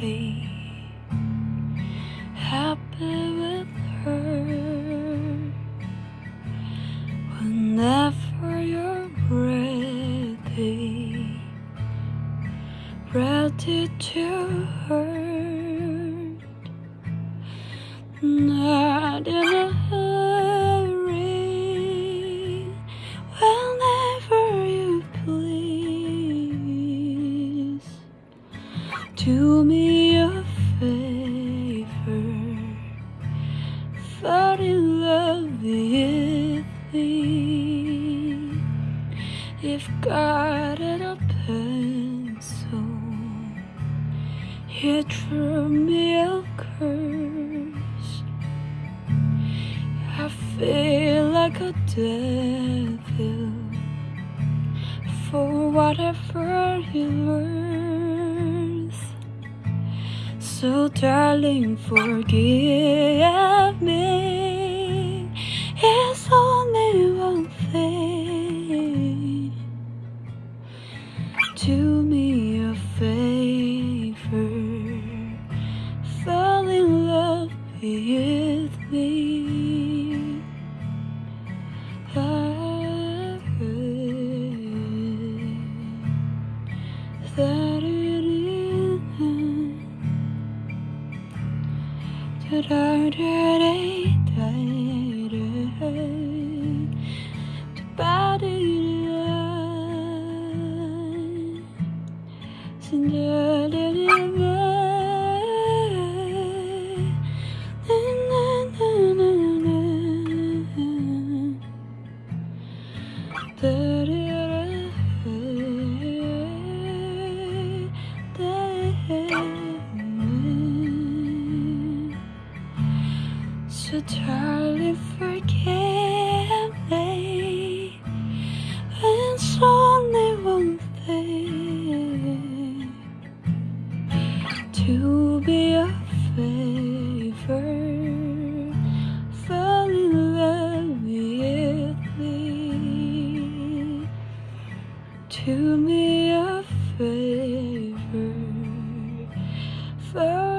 be happy with her. Whenever you're ready, ready to hurt, not in Do me a favor, fall in love with me. If God had a pencil, He drew me a curse. I feel like a devil for whatever you're worth. So, darling, forgive me. It's only one thing. Do me a favor, fall in love with me. the To totally forgive me it's only one thing To be a favor fall in love with me To me, a favor Fall.